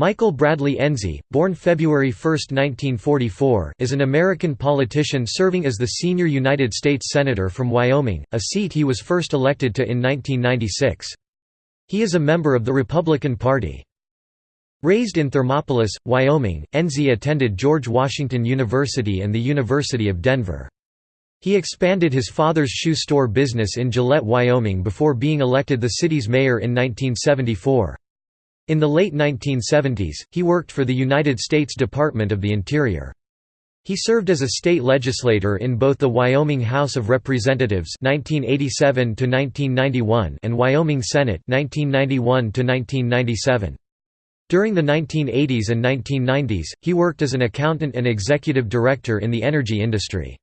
Michael Bradley Enzi, born February 1, 1944, is an American politician serving as the senior United States Senator from Wyoming, a seat he was first elected to in 1996. He is a member of the Republican Party. Raised in Thermopolis, Wyoming, Enzi attended George Washington University and the University of Denver. He expanded his father's shoe store business in Gillette, Wyoming before being elected the city's mayor in 1974. In the late 1970s, he worked for the United States Department of the Interior. He served as a state legislator in both the Wyoming House of Representatives 1987 and Wyoming Senate 1991 During the 1980s and 1990s, he worked as an accountant and executive director in the energy industry.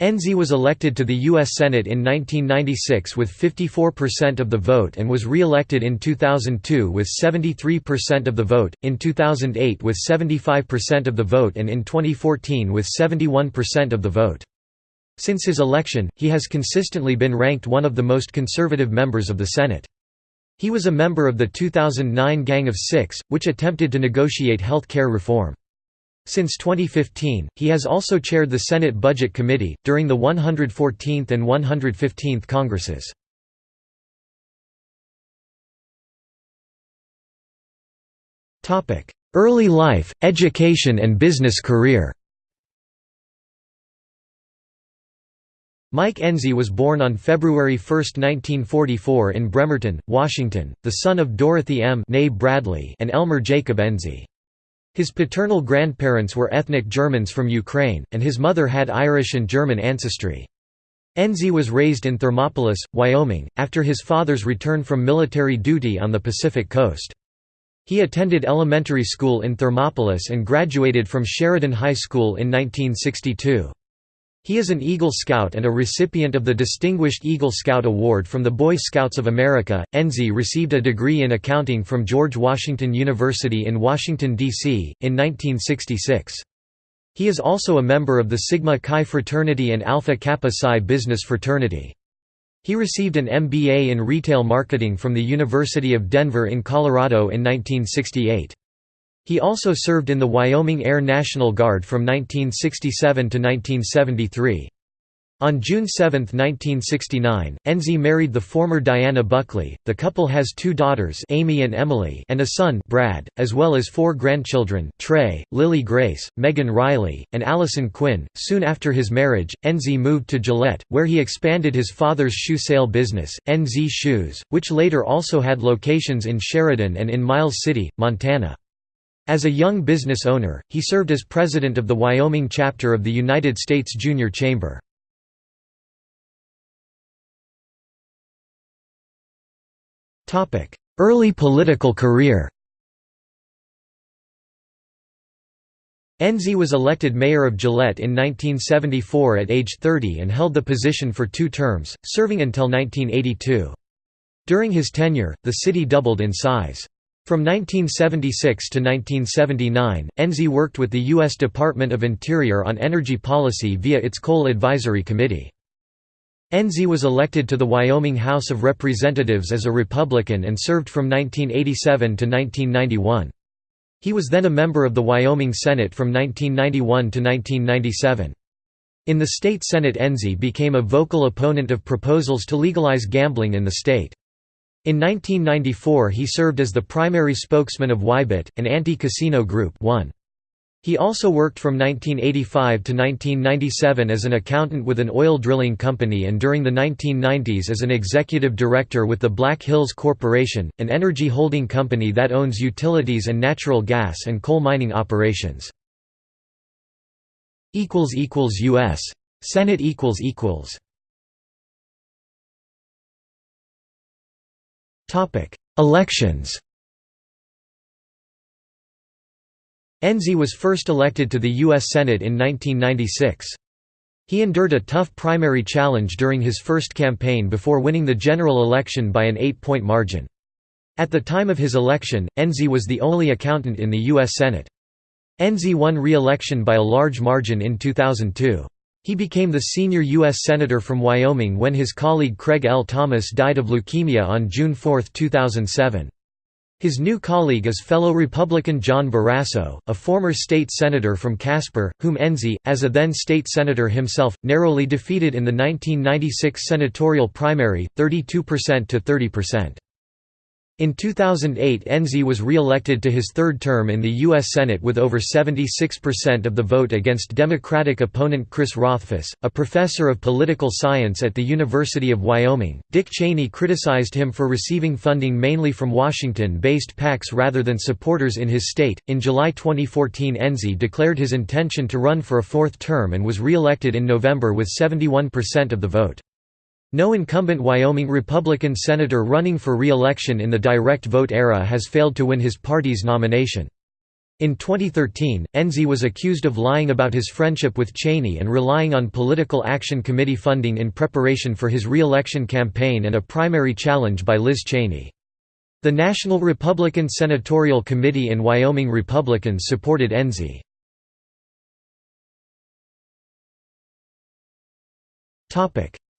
Enzi was elected to the U.S. Senate in 1996 with 54% of the vote and was re-elected in 2002 with 73% of the vote, in 2008 with 75% of the vote and in 2014 with 71% of the vote. Since his election, he has consistently been ranked one of the most conservative members of the Senate. He was a member of the 2009 Gang of Six, which attempted to negotiate health care reform. Since 2015, he has also chaired the Senate Budget Committee, during the 114th and 115th Congresses. Early life, education and business career Mike Enzi was born on February 1, 1944 in Bremerton, Washington, the son of Dorothy M. Bradley and Elmer Jacob Enzi. His paternal grandparents were ethnic Germans from Ukraine, and his mother had Irish and German ancestry. Enzi was raised in Thermopolis, Wyoming, after his father's return from military duty on the Pacific coast. He attended elementary school in Thermopolis and graduated from Sheridan High School in 1962. He is an Eagle Scout and a recipient of the Distinguished Eagle Scout Award from the Boy Scouts of America. Enzi received a degree in accounting from George Washington University in Washington, D.C., in 1966. He is also a member of the Sigma Chi fraternity and Alpha Kappa Psi business fraternity. He received an MBA in retail marketing from the University of Denver in Colorado in 1968. He also served in the Wyoming Air National Guard from 1967 to 1973. On June 7, 1969, Enzi married the former Diana Buckley. The couple has two daughters, Amy and Emily, and a son, Brad, as well as four grandchildren, Trey, Lily Grace, Megan Riley, and Allison Quinn. Soon after his marriage, Enzi moved to Gillette, where he expanded his father's shoe sale business, Enzi Shoes, which later also had locations in Sheridan and in Miles City, Montana. As a young business owner, he served as president of the Wyoming chapter of the United States Junior Chamber. Early political career Enzi was elected mayor of Gillette in 1974 at age 30 and held the position for two terms, serving until 1982. During his tenure, the city doubled in size. From 1976 to 1979, Enzi worked with the U.S. Department of Interior on energy policy via its Coal Advisory Committee. Enzi was elected to the Wyoming House of Representatives as a Republican and served from 1987 to 1991. He was then a member of the Wyoming Senate from 1991 to 1997. In the state Senate Enzi became a vocal opponent of proposals to legalize gambling in the state. In 1994 he served as the primary spokesman of Wybit, an anti-casino group one. He also worked from 1985 to 1997 as an accountant with an oil drilling company and during the 1990s as an executive director with the Black Hills Corporation, an energy holding company that owns utilities and natural gas and coal mining operations. U.S. Senate Elections Enzi was first elected to the U.S. Senate in 1996. He endured a tough primary challenge during his first campaign before winning the general election by an eight-point margin. At the time of his election, Enzi was the only accountant in the U.S. Senate. Enzi won re-election by a large margin in 2002. He became the senior U.S. Senator from Wyoming when his colleague Craig L. Thomas died of leukemia on June 4, 2007. His new colleague is fellow Republican John Barrasso, a former state senator from Casper, whom Enzi, as a then state senator himself, narrowly defeated in the 1996 senatorial primary, 32% to 30%. In 2008 Enzi was re-elected to his third term in the U.S. Senate with over 76% of the vote against Democratic opponent Chris Rothfuss, a professor of political science at the University of Wyoming. Dick Cheney criticized him for receiving funding mainly from Washington-based PACs rather than supporters in his state. In July 2014 Enzi declared his intention to run for a fourth term and was re-elected in November with 71% of the vote. No incumbent Wyoming Republican senator running for re-election in the direct vote era has failed to win his party's nomination. In 2013, Enzi was accused of lying about his friendship with Cheney and relying on Political Action Committee funding in preparation for his re-election campaign and a primary challenge by Liz Cheney. The National Republican Senatorial Committee and Wyoming Republicans supported Enzi.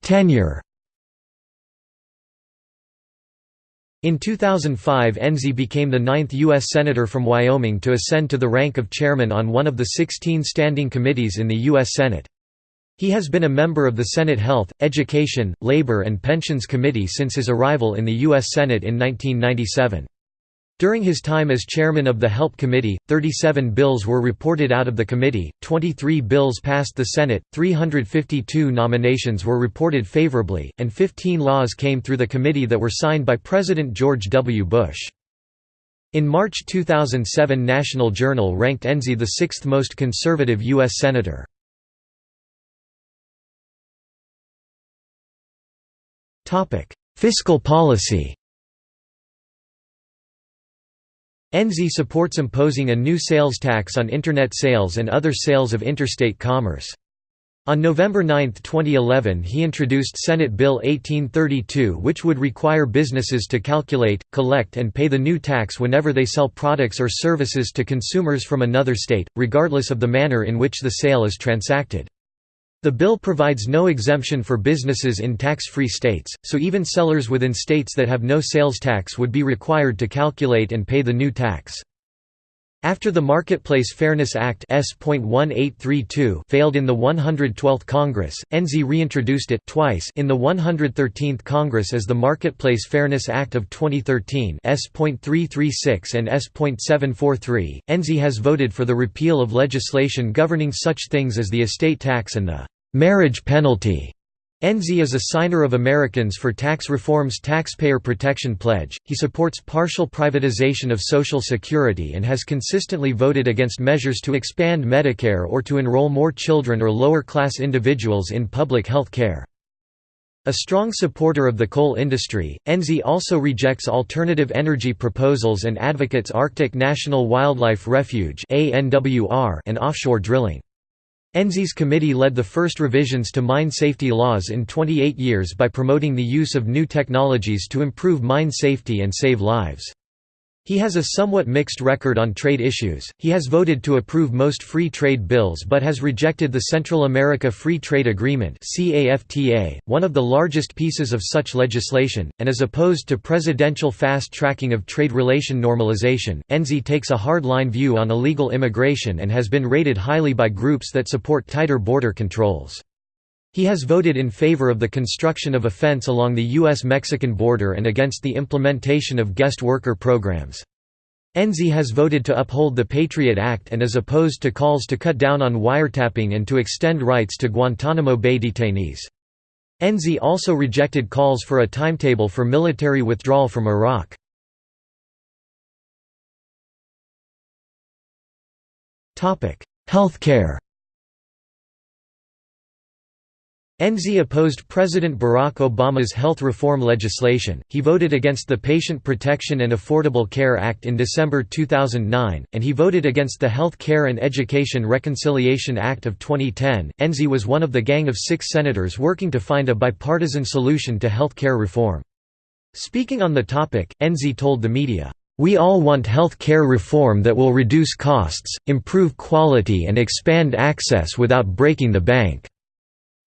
Tenure In 2005 Enzi became the ninth U.S. Senator from Wyoming to ascend to the rank of chairman on one of the 16 standing committees in the U.S. Senate. He has been a member of the Senate Health, Education, Labor and Pensions Committee since his arrival in the U.S. Senate in 1997. During his time as chairman of the HELP Committee, 37 bills were reported out of the committee, 23 bills passed the Senate, 352 nominations were reported favorably, and 15 laws came through the committee that were signed by President George W. Bush. In March 2007 National Journal ranked Enzi the sixth most conservative U.S. Senator. Fiscal policy Enzi supports imposing a new sales tax on Internet sales and other sales of interstate commerce. On November 9, 2011 he introduced Senate Bill 1832 which would require businesses to calculate, collect and pay the new tax whenever they sell products or services to consumers from another state, regardless of the manner in which the sale is transacted. The bill provides no exemption for businesses in tax-free states, so even sellers within states that have no sales tax would be required to calculate and pay the new tax. After the Marketplace Fairness Act failed in the 112th Congress, Enzi reintroduced it twice in the 113th Congress as the Marketplace Fairness Act of 2013 S.336 and S.743. Enzi has voted for the repeal of legislation governing such things as the estate tax and the marriage penalty. Enzi is a signer of Americans for Tax Reform's Taxpayer Protection Pledge. He supports partial privatization of Social Security and has consistently voted against measures to expand Medicare or to enroll more children or lower class individuals in public health care. A strong supporter of the coal industry, Enzi also rejects alternative energy proposals and advocates Arctic National Wildlife Refuge and offshore drilling. Enzi's committee led the first revisions to mine safety laws in 28 years by promoting the use of new technologies to improve mine safety and save lives. He has a somewhat mixed record on trade issues. He has voted to approve most free trade bills but has rejected the Central America Free Trade Agreement (CAFTA), one of the largest pieces of such legislation, and is opposed to presidential fast-tracking of trade relation normalization. Enzi takes a hard-line view on illegal immigration and has been rated highly by groups that support tighter border controls. He has voted in favor of the construction of a fence along the U.S.-Mexican border and against the implementation of guest worker programs. Enzi has voted to uphold the Patriot Act and is opposed to calls to cut down on wiretapping and to extend rights to Guantanamo Bay detainees. Enzi also rejected calls for a timetable for military withdrawal from Iraq. Healthcare Enzi opposed President Barack Obama's health reform legislation, he voted against the Patient Protection and Affordable Care Act in December 2009, and he voted against the Health Care and Education Reconciliation Act of 2010. Enzi was one of the gang of six senators working to find a bipartisan solution to health care reform. Speaking on the topic, Enzi told the media, "...we all want health care reform that will reduce costs, improve quality and expand access without breaking the bank."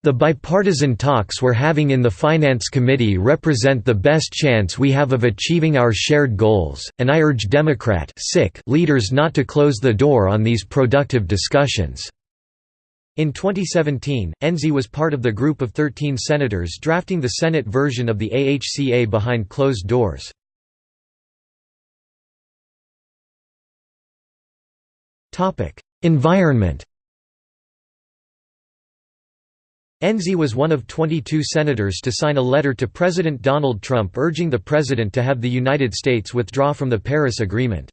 The bipartisan talks we're having in the Finance Committee represent the best chance we have of achieving our shared goals, and I urge Democrat leaders not to close the door on these productive discussions." In 2017, Enzi was part of the group of 13 senators drafting the Senate version of the AHCA behind closed doors. Environment Enzi was one of 22 senators to sign a letter to President Donald Trump urging the president to have the United States withdraw from the Paris Agreement.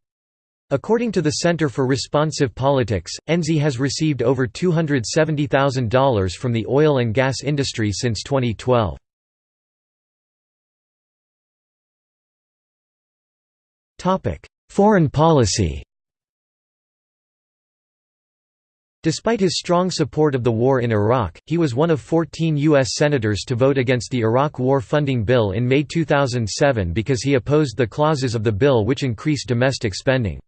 According to the Center for Responsive Politics, Enzi has received over $270,000 from the oil and gas industry since 2012. Foreign policy Despite his strong support of the war in Iraq, he was one of 14 U.S. senators to vote against the Iraq War Funding Bill in May 2007 because he opposed the clauses of the bill which increased domestic spending.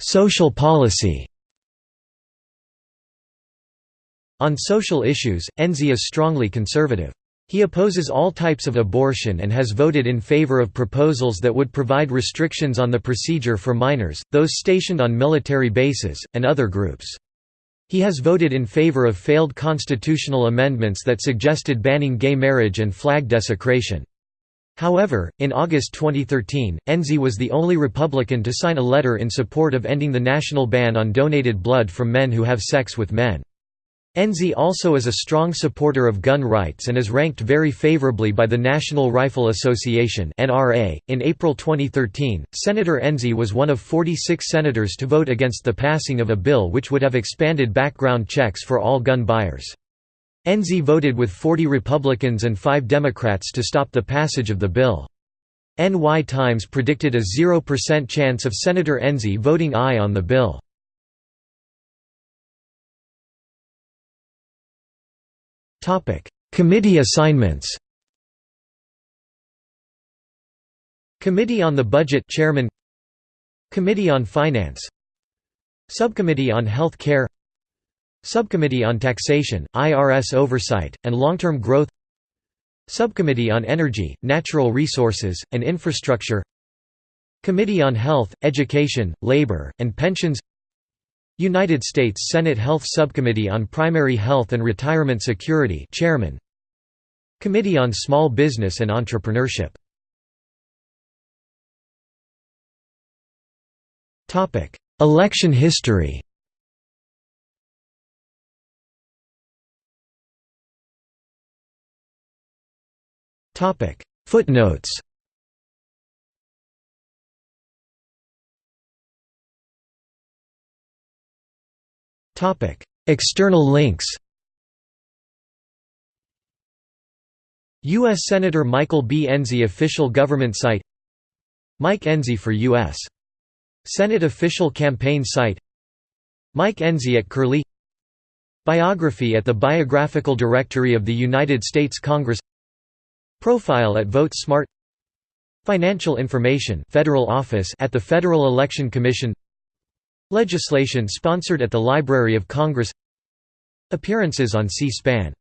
Social policy On social issues, Enzi is strongly conservative. He opposes all types of abortion and has voted in favor of proposals that would provide restrictions on the procedure for minors, those stationed on military bases, and other groups. He has voted in favor of failed constitutional amendments that suggested banning gay marriage and flag desecration. However, in August 2013, Enzi was the only Republican to sign a letter in support of ending the national ban on donated blood from men who have sex with men. Enzi also is a strong supporter of gun rights and is ranked very favorably by the National Rifle Association. In April 2013, Senator Enzi was one of 46 senators to vote against the passing of a bill which would have expanded background checks for all gun buyers. Enzi voted with 40 Republicans and 5 Democrats to stop the passage of the bill. NY Times predicted a 0% chance of Senator Enzi voting aye on the bill. Topic: Committee assignments. Committee on the Budget Chairman Committee on Finance Subcommittee on Health Care Subcommittee on Taxation, IRS Oversight, and Long-Term Growth Subcommittee on Energy, Natural Resources, and Infrastructure Committee on Health, Education, Labor, and Pensions United States Senate Health Subcommittee on Primary Health and Retirement Security Chairman Committee on Small Business and Entrepreneurship Topic: Election history. Topic: Footnotes. External links U.S. Senator Michael B. Enzi official government site Mike Enzi for U.S. Senate official campaign site Mike Enzi at Curlie Biography at the Biographical Directory of the United States Congress Profile at VoteSmart Financial information Federal Office at the Federal Election Commission Legislation sponsored at the Library of Congress. Appearances on C-SPAN